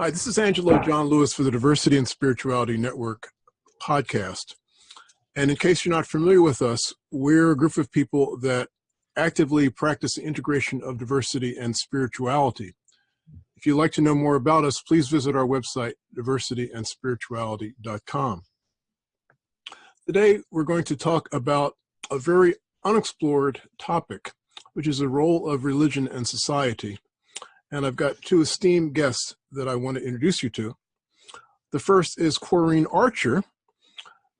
Hi, this is Angelo John Lewis for the Diversity and Spirituality Network podcast. And in case you're not familiar with us, we're a group of people that actively practice the integration of diversity and spirituality. If you'd like to know more about us, please visit our website, diversityandspirituality.com. Today, we're going to talk about a very unexplored topic, which is the role of religion and society. And I've got two esteemed guests that I want to introduce you to. The first is Corrine Archer,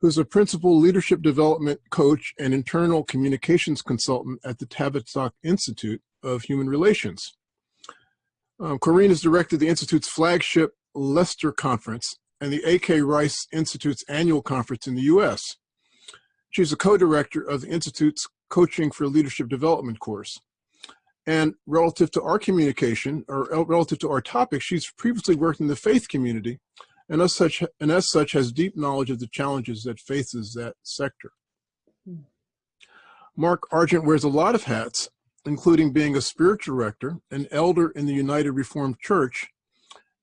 who's a principal leadership development coach and internal communications consultant at the Tavistock Institute of Human Relations. Um, Corrine has directed the Institute's flagship Leicester Conference and the A.K. Rice Institute's annual conference in the U.S. She's a co-director of the Institute's Coaching for Leadership Development course. And relative to our communication, or uh, relative to our topic, she's previously worked in the faith community and as such, and as such has deep knowledge of the challenges that faces that sector. Hmm. Mark Argent wears a lot of hats, including being a spiritual director, an elder in the United Reformed Church,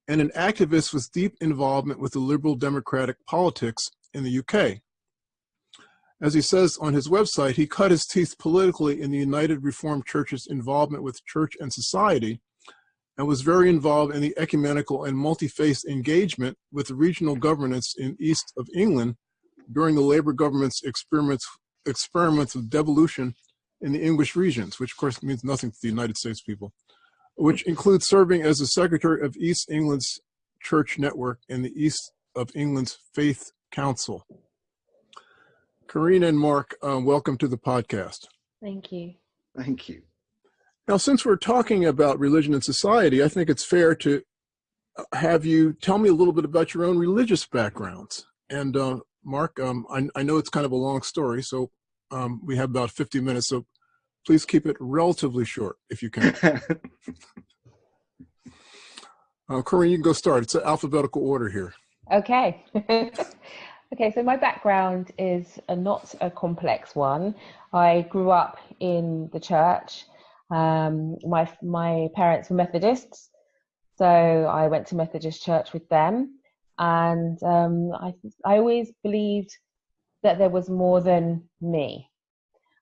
and an activist with deep involvement with the liberal democratic politics in the UK. As he says on his website, he cut his teeth politically in the United Reformed Church's involvement with church and society and was very involved in the ecumenical and multi-faith engagement with the regional governments in east of England during the Labour government's experiments, experiments of devolution in the English regions, which of course means nothing to the United States people, which includes serving as the secretary of East England's church network and the East of England's Faith Council. Corinne and Mark, uh, welcome to the podcast. Thank you. Thank you. Now, since we're talking about religion and society, I think it's fair to uh, have you tell me a little bit about your own religious backgrounds. And uh, Mark, um, I, I, know it's kind of a long story, so um, we have about 50 minutes, so please keep it relatively short if you can. uh, Corinne, you can go start. It's an alphabetical order here. Okay. okay, so my background is a, not a complex one. I grew up in the church. Um, my my parents were Methodists, so I went to Methodist church with them, and um, I I always believed that there was more than me,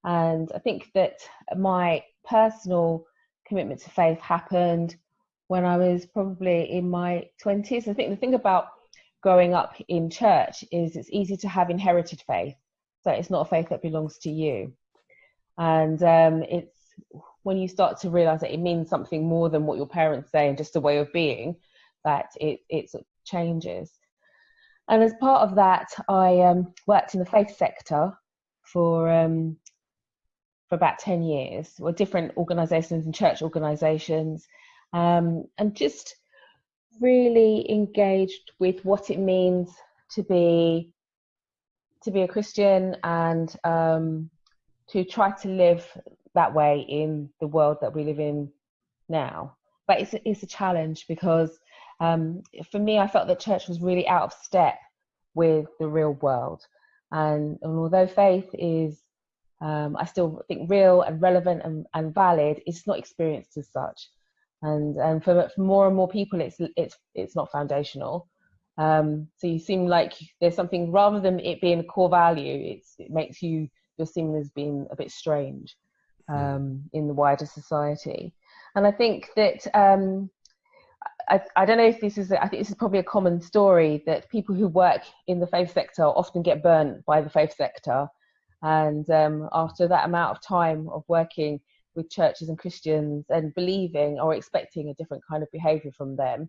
and I think that my personal commitment to faith happened when I was probably in my twenties. I think the thing about growing up in church is it's easy to have inherited faith, so it's not a faith that belongs to you, and um, it's when you start to realize that it means something more than what your parents say and just a way of being, that it, it sort of changes. And as part of that, I um, worked in the faith sector for um, for about 10 years, with different organizations and church organizations, um, and just really engaged with what it means to be to be a Christian and um, to try to live that way in the world that we live in now. But it's a, it's a challenge because um, for me, I felt that church was really out of step with the real world. And, and although faith is, um, I still think real and relevant and, and valid, it's not experienced as such. And, and for, for more and more people, it's, it's, it's not foundational. Um, so you seem like there's something rather than it being a core value, it's it makes you you're seen as being a bit strange. Hmm. um, in the wider society. And I think that um, I, I, don't know if this is, I think this is probably a common story that people who work in the faith sector often get burnt by the faith sector. And um, after that amount of time of working with churches and Christians and believing or expecting a different kind of behavior from them,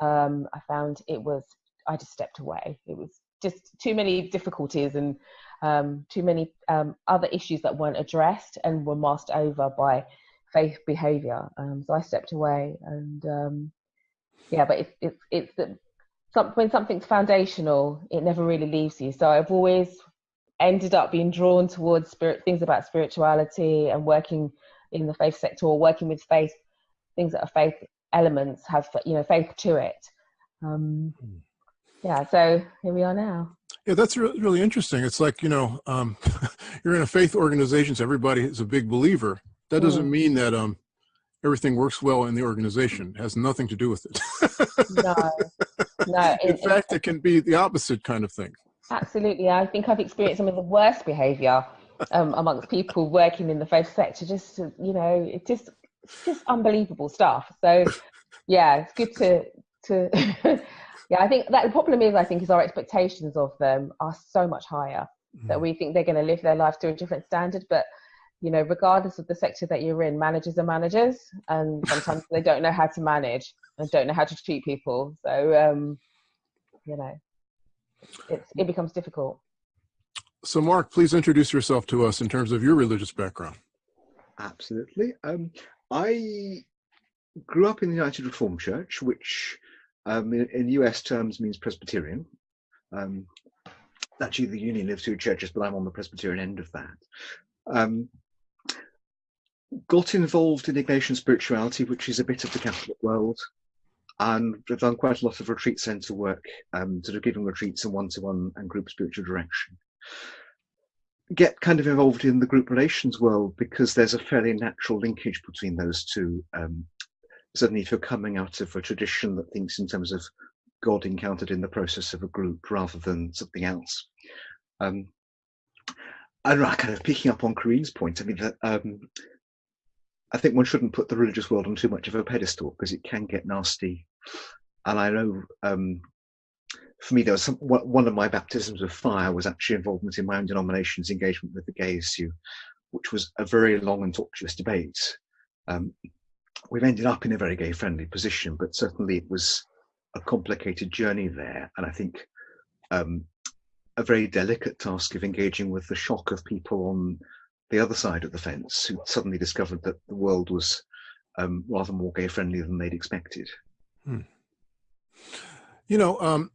um, I found it was, I just stepped away. It was just too many difficulties and um, too many um, other issues that weren't addressed and were masked over by faith behavior. Um, so I stepped away, and um, yeah, but it's it's it's the, some, when something's foundational, it never really leaves you. So I've always ended up being drawn towards spirit things about spirituality and working in the faith sector or working with faith things that are faith elements have you know faith to it. Um, hmm. yeah, so here we are now. Yeah, that's really, really interesting. It's like, you know, um, you're in a faith organization, so everybody is a big believer. That doesn't mm. mean that, um, everything works well in the organization. It has nothing to do with it. no, no. in fact, it can be the opposite kind of thing. Absolutely. I think I've experienced some of the worst behavior um, amongst people working in the faith sector. Just, you know, it's just, it's just unbelievable stuff. So, yeah, it's good to, to yeah, I think that the problem is, I think, is our expectations of them are so much higher mm-hmm. that we think they're going to live their life to a different standard. But you know, regardless of the sector that you're in, managers are managers, and sometimes they don't know how to manage and don't know how to treat people. So, um, you know, it's, it becomes difficult. So, Mark, please introduce yourself to us in terms of your religious background. Absolutely. Um, I grew up in the United Reformed Church, which um, in, in, US terms means Presbyterian. Um, actually, the union lives two churches, but I'm on the Presbyterian end of that. Um, got involved in Ignatian spirituality, which is a bit of the Catholic world, and I've done quite a lot of retreat centre work, um, sort of giving retreats and one-to-one and group spiritual direction. Get kind of involved in the group relations world because there's a fairly natural linkage between those two. Um, certainly, if you're coming out of a tradition that thinks in terms of God encountered in the process of a group rather than something else. Um, and kind of picking up on Corinne's point, I mean, that um, I think one shouldn't put the religious world on too much of a pedestal because it can get nasty. And I know um, for me, there was some, one of my baptisms of fire was actually involvement in my own denomination's engagement with the gay issue, which was a very long and tortuous debate. Um, we've ended up in a very gay friendly position, but certainly it was a complicated journey there. And I think um, a very delicate task of engaging with the shock of people on the other side of the fence who suddenly discovered that the world was um, rather more gay friendly than they'd expected. Hmm. You know, um,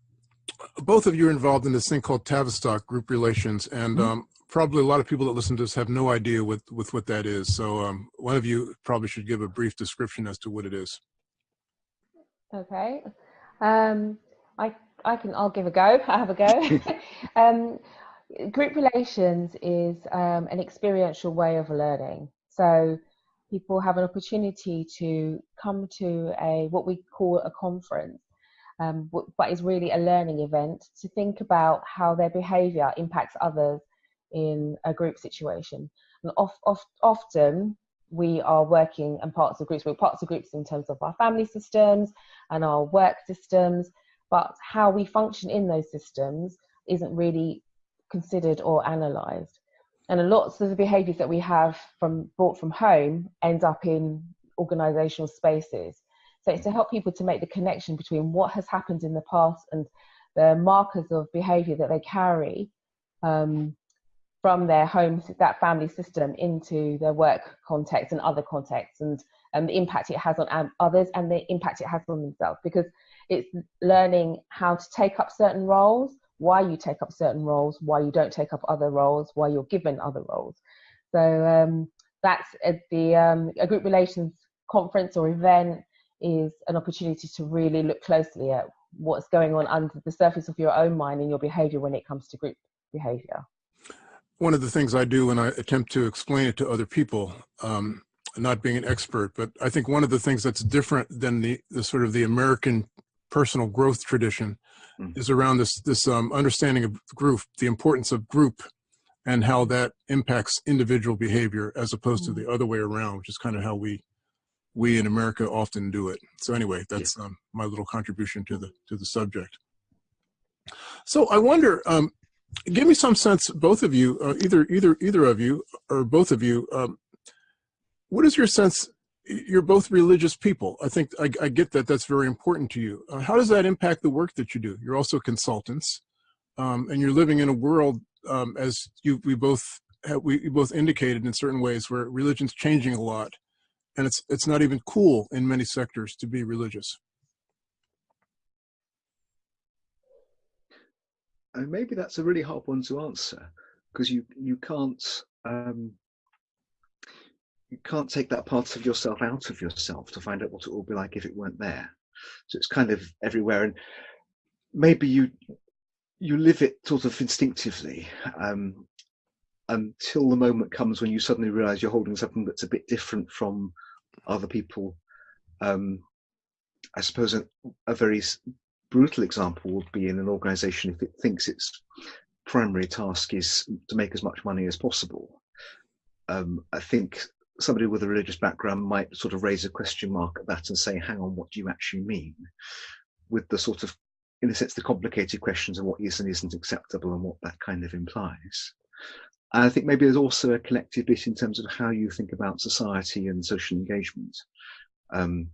both of you are involved in this thing called Tavistock group relations, and mm -hmm. um, probably a lot of people that listen to this have no idea with, with what that is. So um, one of you probably should give a brief description as to what it is. Okay. Um, I, I can, I'll give a go. I have a go. um, group relations is um, an experiential way of learning. So people have an opportunity to come to a what we call a conference, um, but is really a learning event to think about how their behaviour impacts others in a group situation. And of, of, often we are working and parts of groups, we're parts of groups in terms of our family systems and our work systems, but how we function in those systems isn't really considered or analysed. And lots of the behaviours that we have from brought from home end up in organisational spaces. So it's to help people to make the connection between what has happened in the past and the markers of behaviour that they carry um, from their home, that family system, into their work context and other contexts, and, the impact it has on others and the impact it has on themselves. Because it's learning how to take up certain roles why you take up certain roles, why you don't take up other roles, why you're given other roles. So um, that's the um, a group relations conference or event is an opportunity to really look closely at what's going on under the surface of your own mind and your behavior when it comes to group behavior. One of the things I do when I attempt to explain it to other people, um, not being an expert, but I think one of the things that's different than the, the sort of the American personal growth tradition mm. is around this this um, understanding of group, the importance of group, and how that impacts individual behavior as opposed mm. to the other way around, which is kind of how we we in America often do it. So anyway, that's um, my little contribution to the to the subject. So I wonder, um, give me some sense, both of you, uh, either either either of you or both of you, um, what is your sense you're both religious people. I think I, I get that. That's very important to you. Uh, how does that impact the work that you do? You're also consultants, um, and you're living in a world, um, as you we both have, we both indicated in certain ways, where religion's changing a lot, and it's it's not even cool in many sectors to be religious. And maybe that's a really hard one to answer because you you can't um, you can't take that part of yourself out of yourself to find out what it would be like if it weren't there. So it's kind of everywhere, and maybe you you live it sort of instinctively um, until the moment comes when you suddenly realize you're holding something that's a bit different from other people. Um, I suppose a, a very brutal example would be in an organization if it thinks its primary task is to make as much money as possible. Um, I think somebody with a religious background might sort of raise a question mark at that and say, hang on, what do you actually mean? With the sort of, in a sense, the complicated questions of what is and isn't acceptable and what that kind of implies. And I think maybe there's also a collective bit in terms of how you think about society and social engagement. Because um,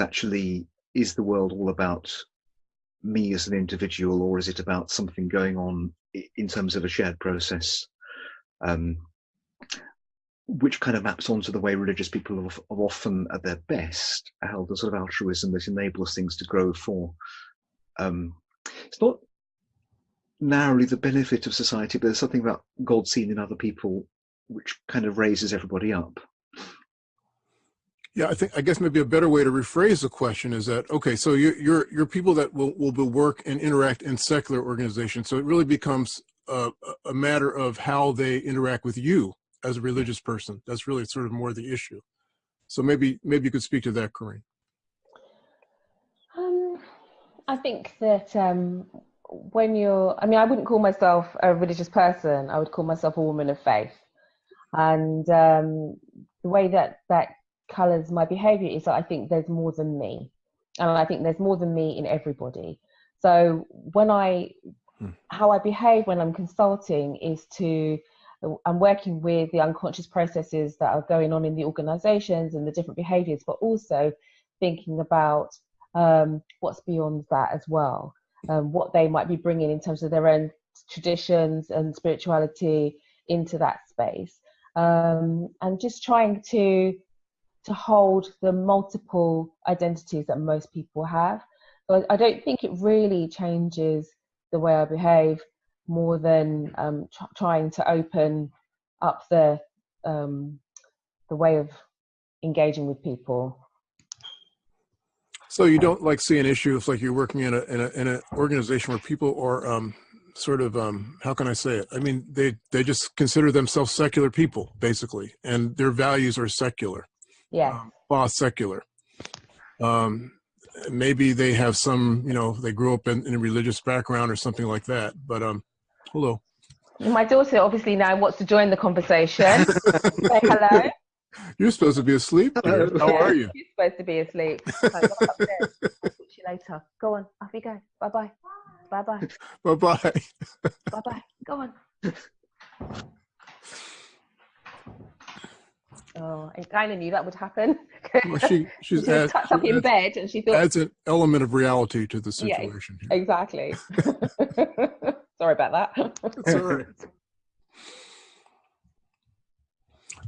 actually, is the world all about me as an individual, or is it about something going on in terms of a shared process? Um, which kind of maps onto the way religious people are often at their best held a sort of altruism that enables things to grow for um, it's not narrowly the benefit of society but there's something about god seen in other people which kind of raises everybody up yeah i think i guess maybe a better way to rephrase the question is that okay so you're you're, you're people that will, will work and interact in secular organizations so it really becomes a, a matter of how they interact with you as a religious person. That's really sort of more the issue. So maybe maybe you could speak to that, Corinne. Um, I think that um, when you're, I mean, I wouldn't call myself a religious person. I would call myself a woman of faith. And um, the way that that colors my behavior is that I think there's more than me. And I think there's more than me in everybody. So when I, hmm. how I behave when I'm consulting is to I'm working with the unconscious processes that are going on in the organizations and the different behaviors, but also thinking about um, what's beyond that as well, um, what they might be bringing in terms of their own traditions and spirituality into that space, um, and just trying to to hold the multiple identities that most people have. But I don't think it really changes the way I behave more than um, tr- trying to open up the um, the way of engaging with people. So you don't like see an issue if like you're working in a in a in an organization where people are um, sort of um, how can I say it? I mean they they just consider themselves secular people basically, and their values are secular. Yeah. Um, secular. Um, maybe they have some, you know, they grew up in, in, a religious background or something like that. But um, Hello. My daughter obviously now wants to join the conversation. Say hello. You're supposed to be asleep. How are you? You're supposed to be asleep. So I'll talk to you later. Go on. Off you go. Bye bye. Bye bye. Bye bye. Bye bye. Go on. Oh, I kind of knew that would happen. well, she she's she add, tucked up in bed, and she thought adds an element of reality to the situation. Yeah, exactly. Sorry about that. It's all right.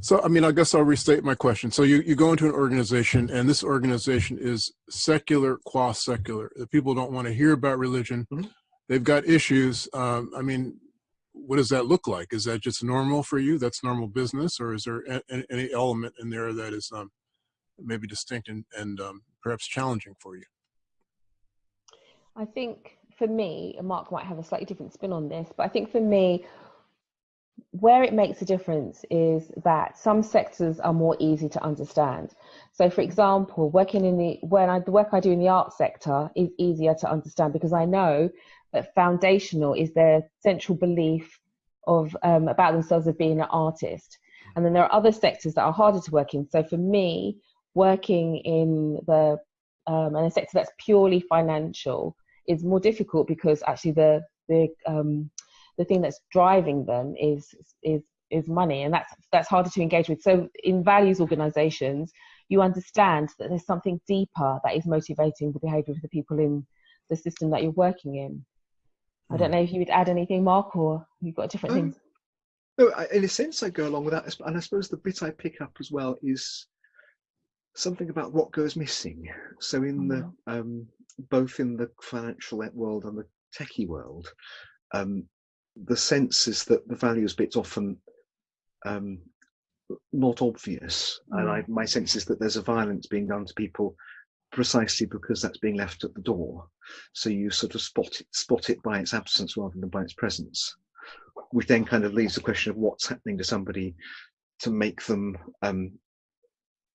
So, I mean, I guess I'll restate my question. So you, you go into an organization and this organization is secular qua secular. The people don't want to hear about religion. Mm -hmm. They've got issues. Um, I mean, what does that look like? Is that just normal for you? That's normal business or is there a, a, any element in there that is um, maybe distinct and, and um, perhaps challenging for you? I think for me, and Mark might have a slightly different spin on this, but I think for me, where it makes a difference is that some sectors are more easy to understand. So, for example, working in the when I the work I do in the art sector is easier to understand because I know that foundational is their central belief of um, about themselves as being an artist. And then there are other sectors that are harder to work in. So for me, working in the um, in a sector that's purely financial is more difficult because actually the the um, the thing that's driving them is is is money, and that's that's harder to engage with. So in values organisations, you understand that there's something deeper that is motivating the behaviour of the people in the system that you're working in. I don't hmm. know if you would add anything, Mark, or you've got different um, things. No, in a sense, I go along with that, and I suppose the bit I pick up as well is something about what goes missing. So in the mm-hmm. um, both in the financial world and the techie world, um, the sense is that the values bit's often um, not obvious, mm. and I, my sense is that there's a violence being done to people precisely because that's being left at the door. So you sort of spot it, spot it by its absence rather than by its presence, which then kind of leaves the question of what's happening to somebody to make them um,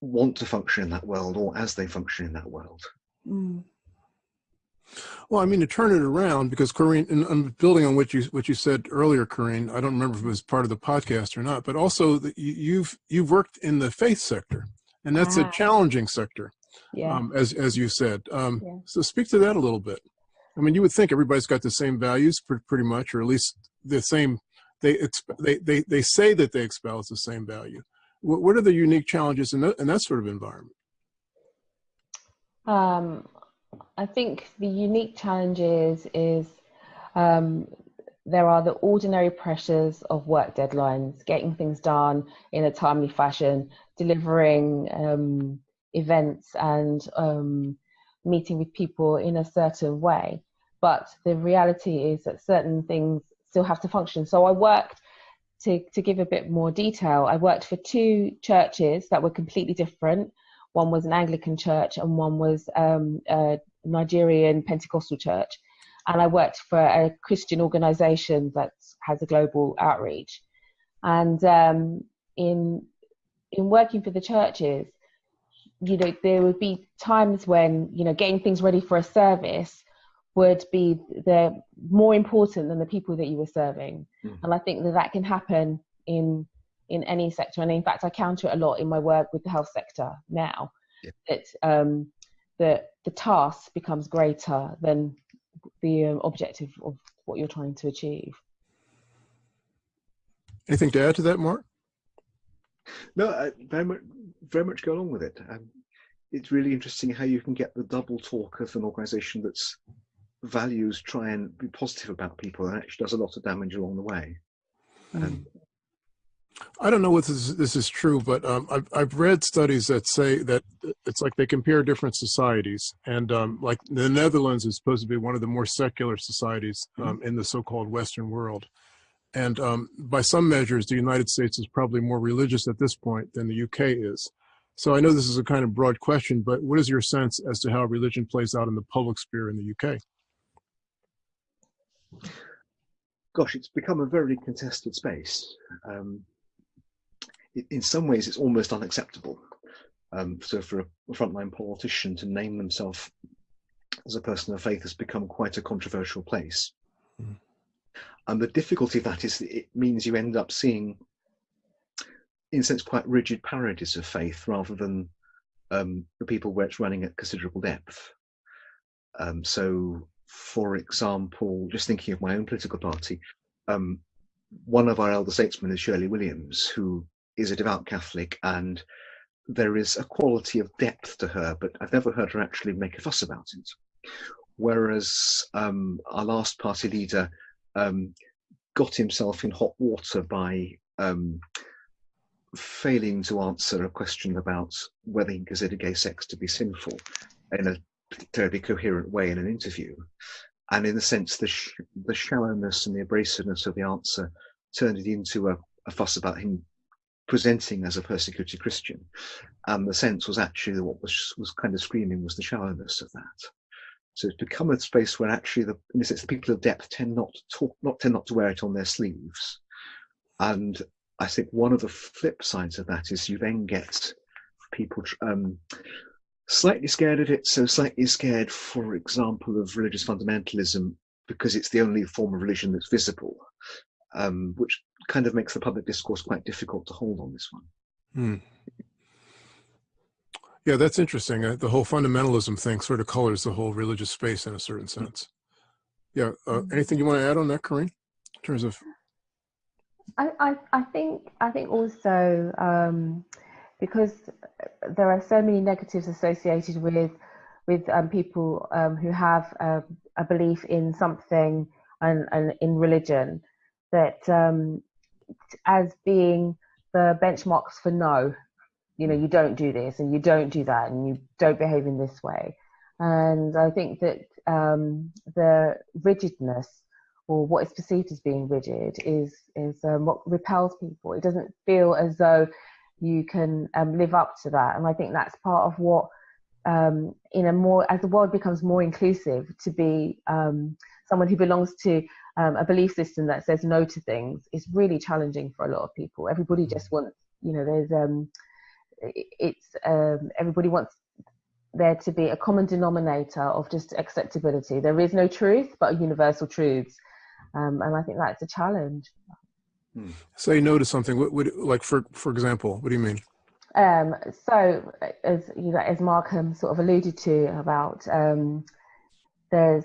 want to function in that world or as they function in that world. Mm. Well, I mean, to turn it around, because Corinne, and I'm building on what you what you said earlier, Corinne. I don't remember if it was part of the podcast or not, but also you've you've worked in the faith sector, and that's a Ah. challenging sector, Yeah. um, as as you said. Um, Yeah. So speak to that a little bit. I mean, you would think everybody's got the same values, pretty much, or at least the same. They exp- they they they say that they espouse the same value. What what are the unique challenges in that, in that sort of environment? Um, I think the unique challenges is um, there are the ordinary pressures of work deadlines, getting things done in a timely fashion, delivering um, events and um, meeting with people in a certain way. But the reality is that certain things still have to function. So I worked to, to give a bit more detail. I worked for two churches that were completely different. One was an Anglican church and one was um, a Nigerian Pentecostal church. And I worked for a Christian organization that has a global outreach. And um, in in working for the churches, you know, there would be times when you know getting things ready for a service would be the more important than the people that you were serving. Mhm. And I think that that can happen in in any sector. And in fact, I counter it a lot in my work with the health sector now. Yeah. That um, the the task becomes greater than the um, objective of what you're trying to achieve. Anything to add to that, Mark? No, I very much, very much go along with it. Um, it's really interesting how you can get the double talk of an organisation that's values try and be positive about people and actually does a lot of damage along the way. Um, I don't know what this, this is true, but um, I've, I've read studies that say that it's like they compare different societies. And um, like the Netherlands is supposed to be one of the more secular societies um, in the so-called Western world. And um, by some measures, the United States is probably more religious at this point than the UK is. So I know this is a kind of broad question, but what is your sense as to how religion plays out in the public sphere in the UK? gosh, it's become a very contested space. Um, in some ways, it's almost unacceptable. Um, so, for a frontline politician to name themselves as a person of faith has become quite a controversial place. Mm. And the difficulty of that is that it means you end up seeing, in a sense, quite rigid parodies of faith rather than um, the people where it's running at considerable depth. Um, so, for example, just thinking of my own political party, um, one of our elder statesmen is Shirley Williams, who is a devout Catholic, and there is a quality of depth to her, but I've never heard her actually make a fuss about it. Whereas um, our last party leader um, got himself in hot water by um, failing to answer a question about whether he considered gay sex to be sinful in a terribly coherent way in an interview. And in the sense, the, sh- the shallowness and the abrasiveness of the answer turned it into a, a fuss about him presenting as a persecuted Christian. And the sense was actually what was, was kind of screaming was the shallowness of that. So it's become a space where actually, the, in a sense, the people of depth tend not to talk, not tend not to wear it on their sleeves. And I think one of the flip sides of that is you then get people um, slightly scared of it. So slightly scared, for example, of religious fundamentalism because it's the only form of religion that's visible, um, which kind of makes the public discourse quite difficult to hold on this one. Hmm. Yeah, that's interesting. Uh, the whole fundamentalism thing sort of colors the whole religious space in a certain sense. Yeah. Uh, anything you want to add on that, Corinne? In terms of I, I, I think I think also um, because there are so many negatives associated with with um, people um, who have a, a belief in something and, and in religion that um, as being the benchmarks for no, you know, you don't do this and you don't do that and you don't behave in this way. And I think that um, the rigidness or what is perceived as being rigid is is um, what repels people. It doesn't feel as though you can um, live up to that, and I think that's part of what um, in a more as the world becomes more inclusive to be um, someone who belongs to um, a belief system that says no to things is really challenging for a lot of people. Everybody just wants, you know, there's um, it's um, everybody wants there to be a common denominator of just acceptability. There is no truth, but universal truths, um, and I think that's a challenge. Hmm. Say no to something. What would like for for example? What do you mean? Um, so, as you know, as Markham sort of alluded to about, um, there's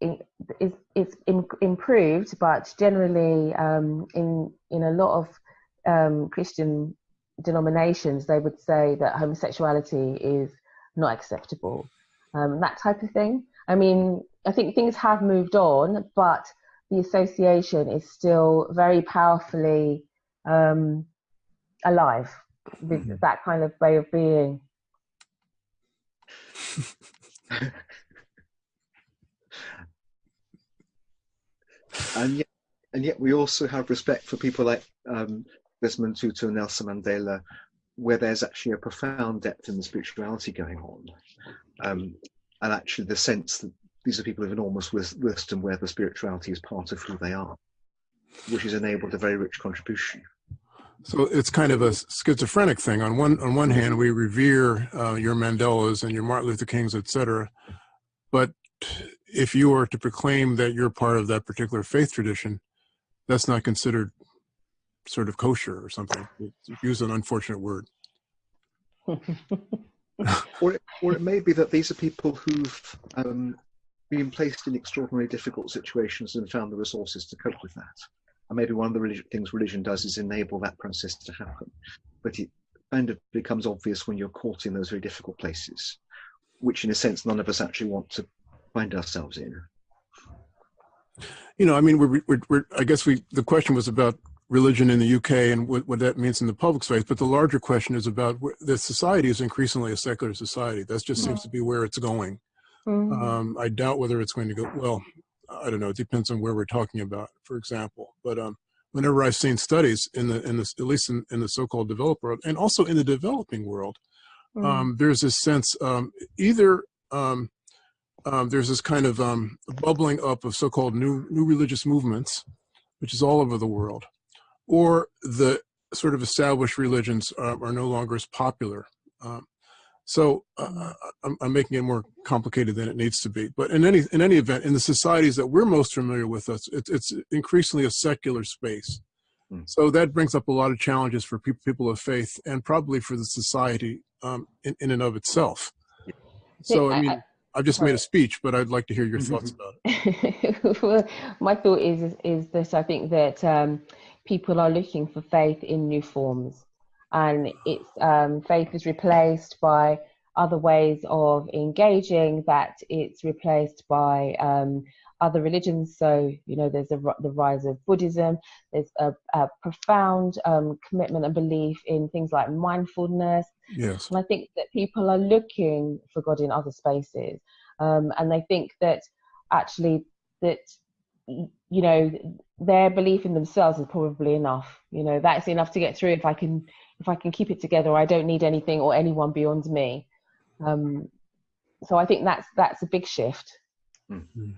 it's, it's improved, but generally um, in in a lot of um, Christian denominations, they would say that homosexuality is not acceptable, um, that type of thing. I mean, I think things have moved on, but the association is still very powerfully um, alive with mm-hmm. that kind of way of being. and yet, and yet we also have respect for people like um, Desmond Tutu and Nelson Mandela, where there's actually a profound depth in the spirituality going on, um, and actually the sense that these are people of enormous wisdom, where the spirituality is part of who they are, which has enabled a very rich contribution. So it's kind of a schizophrenic thing. On one on one hand, we revere uh, your Mandelas and your Martin Luther Kings, etc. But if you are to proclaim that you're part of that particular faith tradition, that's not considered sort of kosher or something. Use an unfortunate word. or, it, or it may be that these are people who've um, been placed in extraordinarily difficult situations and found the resources to cope with that. And maybe one of the religion, things religion does is enable that process to happen. But it kind of becomes obvious when you're caught in those very difficult places, which in a sense none of us actually want to find ourselves in. You know, I mean, we're, we're, we're I guess we, the question was about religion in the UK and what, what that means in the public space. But the larger question is about the society is increasingly a secular society. That just seems to be where it's going. Mm-hmm. Um, I doubt whether it's going to go, well, I don't know. It depends on where we're talking about, for example. But um, whenever I've seen studies in the, in the at least in, in the so-called developed world and also in the developing world, mm-hmm. um, there's this sense um, either um, um, there's this kind of um, bubbling up of so-called new new religious movements, which is all over the world, or the sort of established religions uh, are no longer as popular. Um, so uh, mm-hmm. I'm, I'm, making it more complicated than it needs to be. But in any in any event, in the societies that we're most familiar with, us it, it's increasingly a secular space. Mm. So that brings up a lot of challenges for people, people of faith, and probably for the society um, in, in and of itself. So I mean, I've just made a speech, but I'd like to hear your thoughts about it. well, my thought is is that I think that um, people are looking for faith in new forms, and it's um, faith is replaced by other ways of engaging. That it's replaced by um, other religions. So you know, there's a, the rise of Buddhism. There's a, a profound um, commitment and belief in things like mindfulness. Yes. And I think that people are looking for God in other spaces, um, and they think that actually that you know their belief in themselves is probably enough you know that's enough to get through if i can if i can keep it together i don't need anything or anyone beyond me um, so i think that's that's a big shift mm-hmm.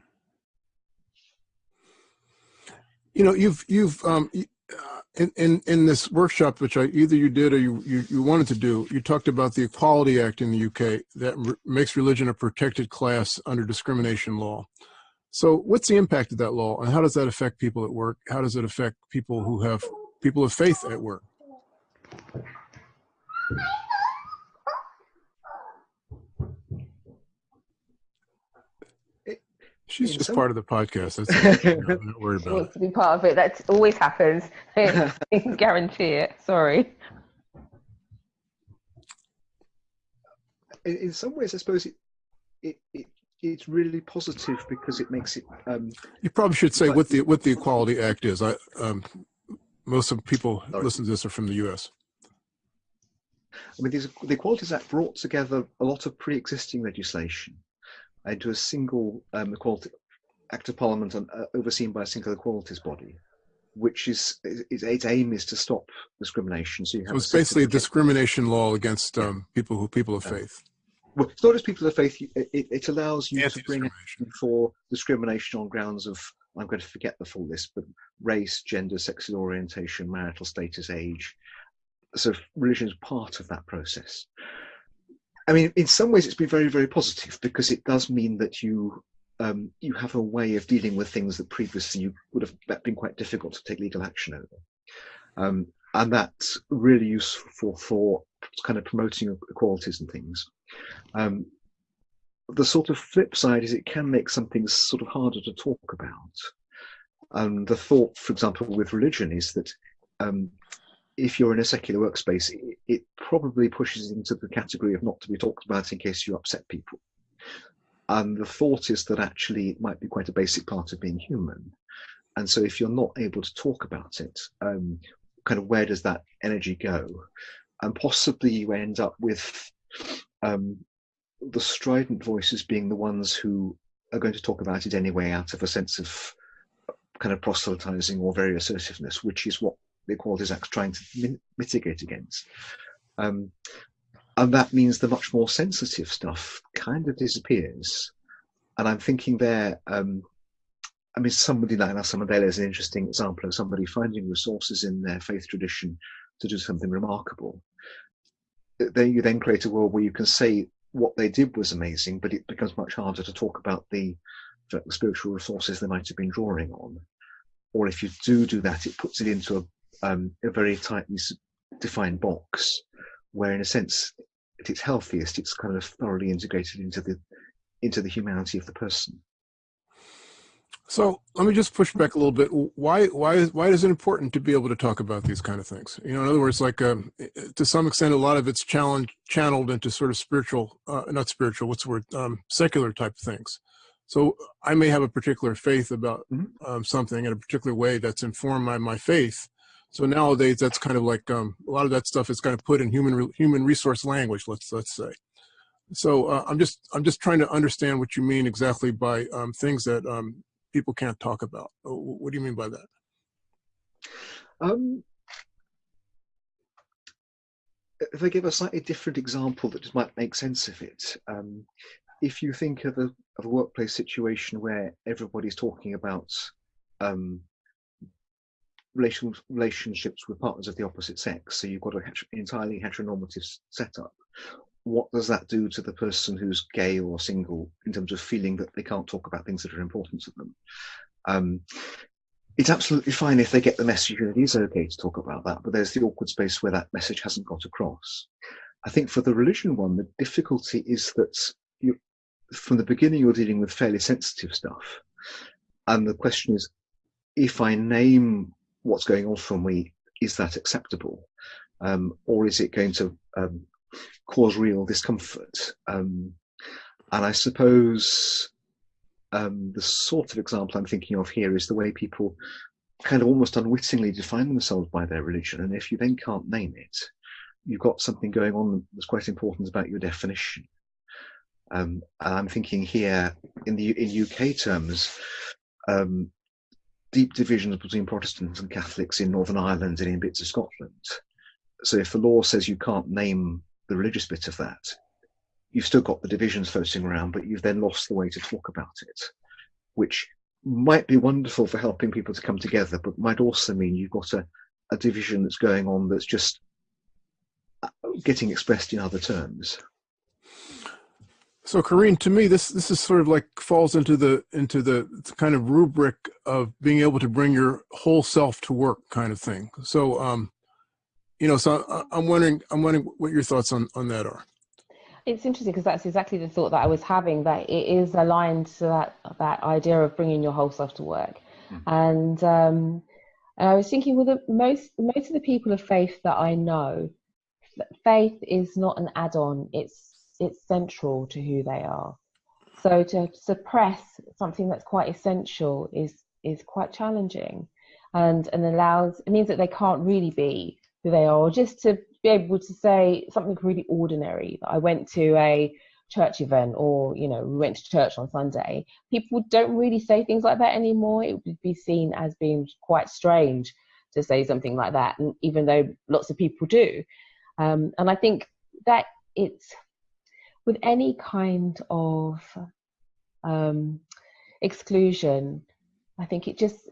You know you've you've um, uh, in, in in this workshop which i either you did or you, you you wanted to do you talked about the equality act in the uk that re- makes religion a protected class under discrimination law so what's the impact of that law and how does that affect people at work? How does it affect people who have people of faith at work? She's just part of the podcast. That's I'm not worried about it. to be part of it. That always happens. I can guarantee it. Sorry. In, some ways, I suppose it, it, it it's really positive because it makes it. Um, you probably should say what the what the Equality Act is. I um, most of the people sorry. listen to this are from the U.S. I mean, these, the Equalities Act brought together a lot of pre-existing legislation into a single um, equality act of parliament and, uh, overseen by a single equalities body, which is, is, its aim is to stop discrimination. So you have so it's basically a discrimination law against um, people who people of faith well, it's not just people of faith. It, it allows you to bring for discrimination on grounds of I'm going to forget the full list, but race, gender, sexual orientation, marital status, age, so religion is part of that process. I mean, in some ways, it's been very, very positive because it does mean that you um, you have a way of dealing with things that previously you would have been quite difficult to take legal action over. Um, and that's really useful for, kind of promoting equalities and things. Um, the sort of flip side is it can make some things sort of harder to talk about. And the thought, for example, with religion is that um, if you're in a secular workspace, it, it, probably pushes into the category of not to be talked about in case you upset people. And the thought is that actually it might be quite a basic part of being human. And so if you're not able to talk about it, um, kind of where does that energy go? And possibly you end up with um, the strident voices being the ones who are going to talk about it anyway out of a sense of kind of proselytizing or very assertiveness, which is what the Equalities Act's trying to mitigate against. Um, and that means the much more sensitive stuff kind of disappears. And I'm thinking there, um, I mean, somebody like Nelson Mandela is an interesting example of somebody finding resources in their faith tradition to do something remarkable. Then you then create a world where you can say what they did was amazing, but it becomes much harder to talk about the, the spiritual resources they might have been drawing on. Or if you do do that, it puts it into a, um, a very tightly defined box, where in a sense, at its healthiest, it's kind of thoroughly integrated into the into the humanity of the person. So let me just push back a little bit. Why why is why is it important to be able to talk about these kind of things? You know, in other words, like um, to some extent, a lot of it's challenged channeled into sort of spiritual, uh, not spiritual. What's the word? Um, secular type things. So I may have a particular faith about mm-hmm. um, something in a particular way that's informed by my faith. So nowadays, that's kind of like um, a lot of that stuff is kind of put in human human resource language. Let's let's say. So uh, I'm just I'm just trying to understand what you mean exactly by um, things that um, people can't talk about. What do you mean by that? Um, if I give a slightly different example that might make sense of it, um, if you think of a, of a workplace situation where everybody's talking about um, relation, relationships with partners of the opposite sex, so you've got an entirely heteronormative setup, what does that do to the person who's gay or single in terms of feeling that they can't talk about things that are important to them? Um, it's absolutely fine if they get the message that it is okay to talk about that, but there's the awkward space where that message hasn't got across. I think for the religion one, the difficulty is that you, from the beginning, you're dealing with fairly sensitive stuff. And the question is, if I name what's going on for me, is that acceptable? Um, or is it going to um, cause real discomfort. Um, and I suppose um, the sort of example I'm thinking of here is the way people kind of almost unwittingly define themselves by their religion. And if you then can't name it, you've got something going on that's quite important about your definition. Um, and I'm thinking here in the in UK terms, um, deep divisions between Protestants and Catholics in Northern Ireland and in bits of Scotland. So if the law says you can't name the religious bit of that, you've still got the divisions floating around, but you've then lost the way to talk about it, which might be wonderful for helping people to come together, but might also mean you've got a, a division that's going on that's just uh, getting expressed in other terms. So, Corinne, to me, this this is sort of like falls into the into the kind of rubric of being able to bring your whole self to work, kind of thing. So, um, you know, so I'm wondering, I'm wondering what your thoughts on on that are. It's interesting because that's exactly the thought that I was having. That it is aligned to that that idea of bringing your whole self to work, mm-hmm. and um, and I was thinking, well, the most most of the people of faith that I know, faith is not an add-on. It's it's central to who they are. So to suppress something that's quite essential is is quite challenging, and and allows it means that they can't really be who they are, just to be able to say something really ordinary. that I went to a church event, or you know, we went to church on Sunday. People don't really say things like that anymore. It would be seen as being quite strange to say something like that, and even though lots of people do, um, and I think that it's with any kind of um, exclusion. I think it just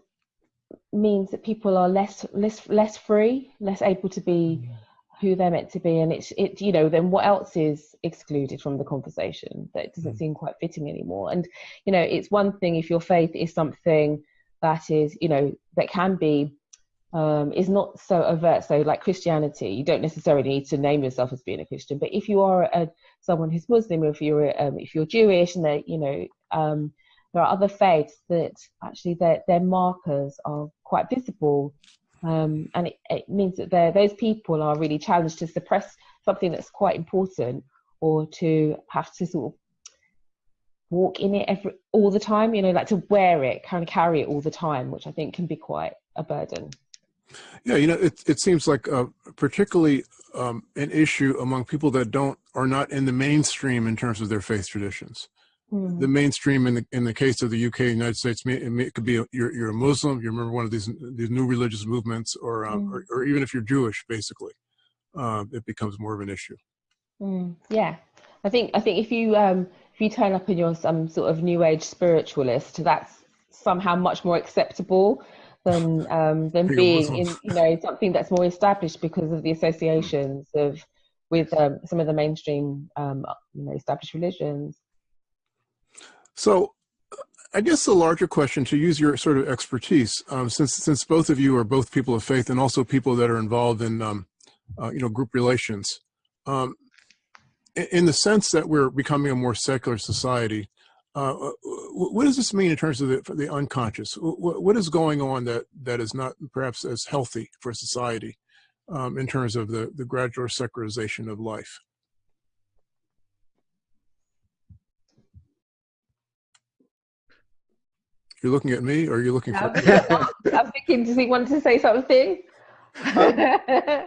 means that people are less less less free, less able to be who they're meant to be and it's it you know then what else is excluded from the conversation that doesn't Mm. seem quite fitting anymore and you know it's one thing if your faith is something that is you know that can be um, is not so overt. So like christianity you don't necessarily need to name yourself as being a christian but if you are a someone who's muslim or if you're um, if you're jewish and they you know um, there are other faiths that actually their their markers are quite visible um, and it, it means that those people are really challenged to suppress something that's quite important or to have to sort of walk in it every all the time you know like to wear it kind of carry it all the time which i think can be quite a burden Yeah, you know, it it seems like uh, particularly um, an issue among people that don't are not in the mainstream in terms of their faith traditions. Mm. The mainstream in the in the case of the UK, United States, it, may, it could be a, you're you're a Muslim, you're a member of one of these these new religious movements, or um, Mm. or, or even if you're Jewish, basically, uh, it becomes more of an issue. Mm, yeah, I think I think if you um, if you turn up and you're some sort of new age spiritualist, that's somehow much more acceptable than um, than Being a being Muslim. in you know something that's more established because of the associations of with um, some of the mainstream um, you know established religions. So, I guess the larger question, to use your sort of expertise, um, since since both of you are both people of faith and also people that are involved in um, uh, you know group relations, um, in the sense that we're becoming a more secular society, uh, what does this mean in terms of the, for the unconscious? What, what is going on that that is not perhaps as healthy for society um, in terms of the the gradual secularization of life? You're looking at me, or are you looking for? I'm, I'm thinking, does he want to say something?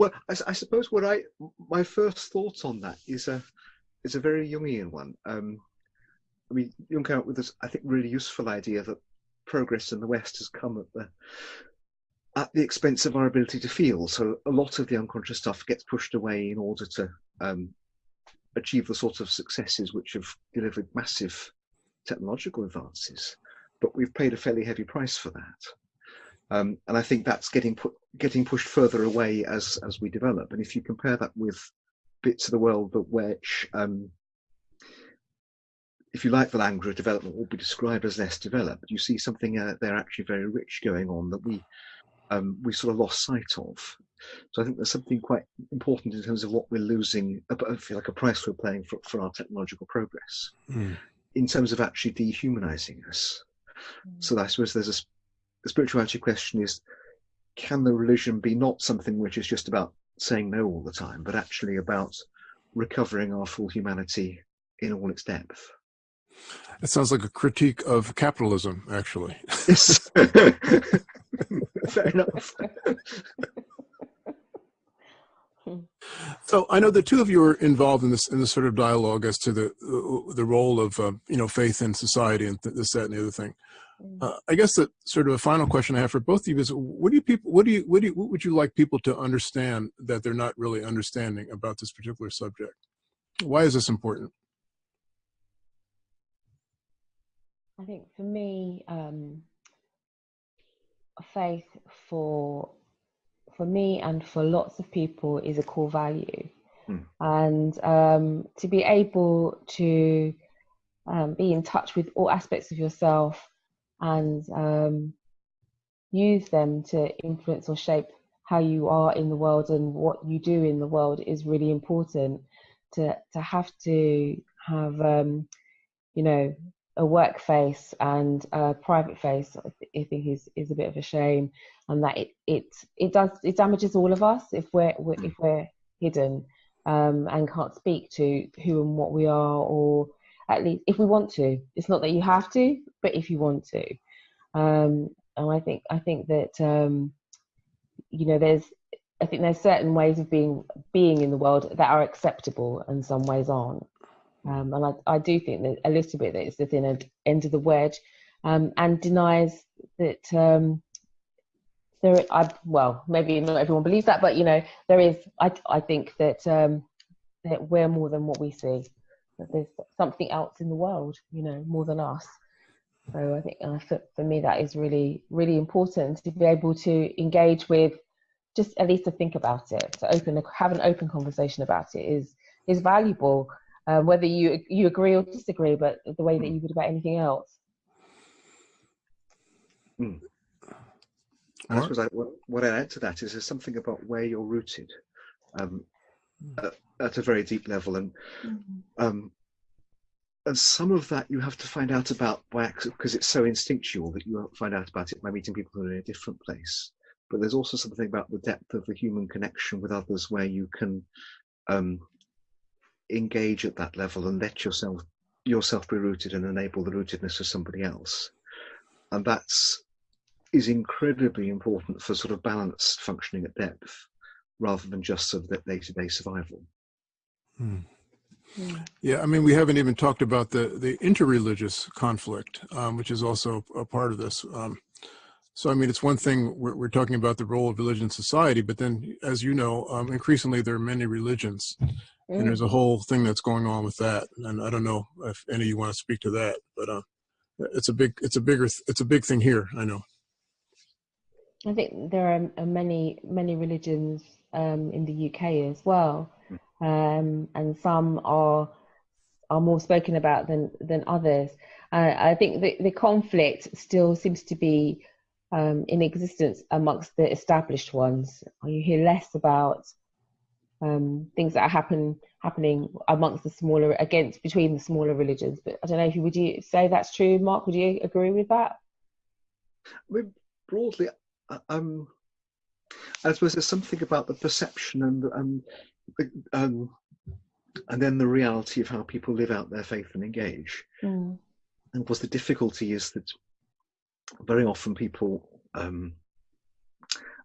Well, I suppose what I my first thought on that is a is a very Jungian one. Um, I mean, Jung came up with this, I think, really useful idea that progress in the West has come at the at the expense of our ability to feel. So a lot of the unconscious stuff gets pushed away in order to um, achieve the sort of successes which have delivered massive technological advances. But we've paid a fairly heavy price for that. Um, and I think that's getting put getting pushed further away as as we develop. And if you compare that with bits of the world that which, um, if you like, the language of development will be described as less developed, you see something uh, there actually very rich going on that we um, we sort of lost sight of. So I think there's something quite important in terms of what we're losing, I feel like a price we're paying for, for our technological progress, Mm. in terms of actually dehumanizing us. So I suppose there's a the spirituality question is, can the religion be not something which is just about saying no all the time, but actually about recovering our full humanity in all its depth? It sounds like a critique of capitalism, actually. Yes. Fair enough. So I know the two of you are involved in this in this sort of dialogue as to the the role of uh, you know faith in society and th- this that and the other thing. Uh, I guess that sort of a final question I have for both of you is: What do you people? What do you? What do you? What would you like people to understand that they're not really understanding about this particular subject? Why is this important? I think for me, um, faith for for me and for lots of people is a core value, Hmm. and um, to be able to um, be in touch with all aspects of yourself and um, use them to influence or shape how you are in the world and what you do in the world is really important. To to have to have um, you know a work face and a private face I think is is a bit of a shame and that it it it does it damages all of us if we're, we're if we're hidden um, and can't speak to who and what we are or at least if we want to. It's not that you have to but if you want to. Um, and I think I think that um, you know there's I think there's certain ways of being being in the world that are acceptable and some ways aren't um, and I, I do think that a little bit that it's the thin end, of the wedge um, and denies that um, there I well maybe not everyone believes that but you know there is I, I think that um, that we're more than what we see that there's something else in the world you know more than us so I think uh, for, for me that is really really important to be able to engage with just at least to think about it, to open, have an open conversation about it is is valuable. Uh, whether you you agree or disagree, but the way that you would about anything else. Mm. I suppose I, what, what I add to that is there's something about where you're rooted um, mm. at, at, a very deep level, and mm-hmm. um, and some of that you have to find out about by accident because it's so instinctual that you find out about it by meeting people who are in a different place. But there's also something about the depth of the human connection with others where you can um, engage at that level and let yourself yourself be rooted and enable the rootedness of somebody else. And that's is incredibly important for sort of balanced functioning at depth rather than just sort of that day-to-day survival. Hmm. Yeah, I mean, we haven't even talked about the the interreligious conflict, um, which is also a part of this. Um, so, I mean, it's one thing we're, we're, talking about the role of religion in society, but then, as you know, um, increasingly there are many religions, mm. and there's a whole thing that's going on with that. And I don't know if any of you want to speak to that, but uh, it's a big, it's a bigger, it's a big thing here. I know. I think there are many, many religions um, in the UK as well um, and some are are more spoken about than than others. Uh, I think the, the conflict still seems to be um, in existence amongst the established ones. You hear less about um, things that are happen happening amongst the smaller against between the smaller religions. But I don't know if you would you say that's true, Mark? Would you agree with that? I mean, broadly, uh, um, I suppose there's something about the perception and and um, and then the reality of how people live out their faith and engage. Mm. And of course, the difficulty is that very often people um,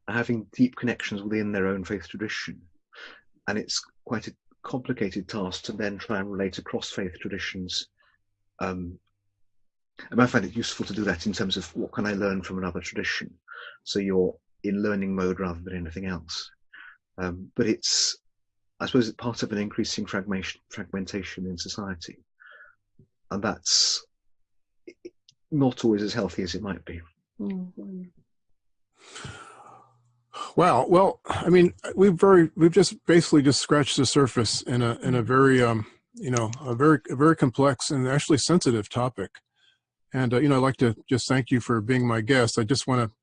are having deep connections within their own faith tradition, and it's quite a complicated task to then try and relate across faith traditions. Um, and I find it useful to do that in terms of what can I learn from another tradition. So you're in learning mode rather than anything else. Um, but it's I suppose it's part of an increasing fragmentation, fragmentation in society. And that's not always as healthy as it might be. Mm-hmm. Wow. Well, I mean, we've very we've just basically just scratched the surface in a in a very um you know a very a very complex and actually sensitive topic. And uh, you know, I'd like to just thank you for being my guest. I just want to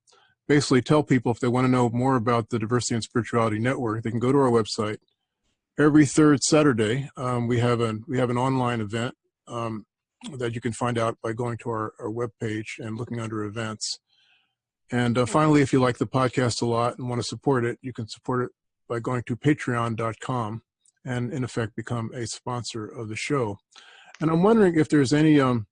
basically tell people if they want to know more about the Diversity and Spirituality Network, they can go to our website, every third Saturday, um, we have an we have an online event um, that you can find out by going to our, our webpage and looking under events. And uh, finally, if you like the podcast a lot and want to support it, you can support it by going to patreon.com and in effect become a sponsor of the show. And I'm wondering if there's any, um,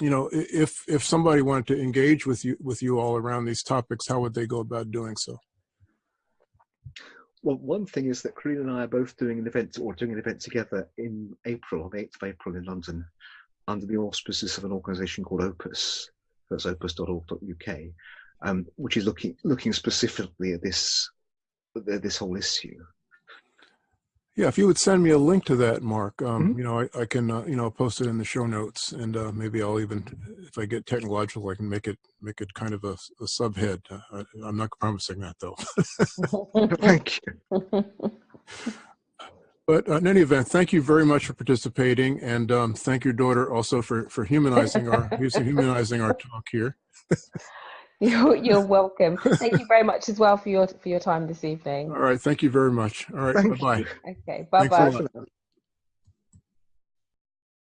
you know, if if somebody wanted to engage with you with you all around these topics, how would they go about doing so? Well, one thing is that Corinne and I are both doing an event or doing an event together in April, on the 8th of April in London, under the auspices of an organisation called Opus. That's opus.org.uk, um, which is looking looking specifically at this this whole issue. Yeah, if you would send me a link to that, Mark, um, mm -hmm. you know, I, I can, uh, you know, post it in the show notes, and uh, maybe I'll even, if I get technological, I can make it make it kind of a, a subhead. Uh, I'm not promising that though. thank you. But uh, in any event, thank you very much for participating, and um, thank your daughter also for for humanizing our humanizing our talk here. You're, you're welcome. Thank you very much as well for your for your time this evening. All right. Thank you very much. All right. Bye bye. Okay. Bye bye.